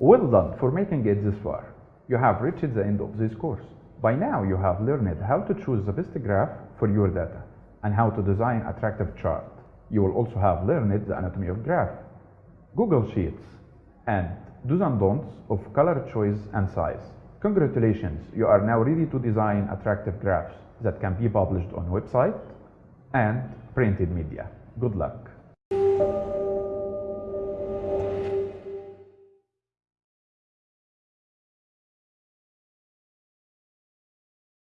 Well done for making it this far. You have reached the end of this course. By now you have learned how to choose the best graph for your data and how to design attractive chart. You will also have learned the anatomy of graph, Google Sheets, and do's and don'ts of color choice and size. Congratulations, you are now ready to design attractive graphs that can be published on website and printed media. Good luck.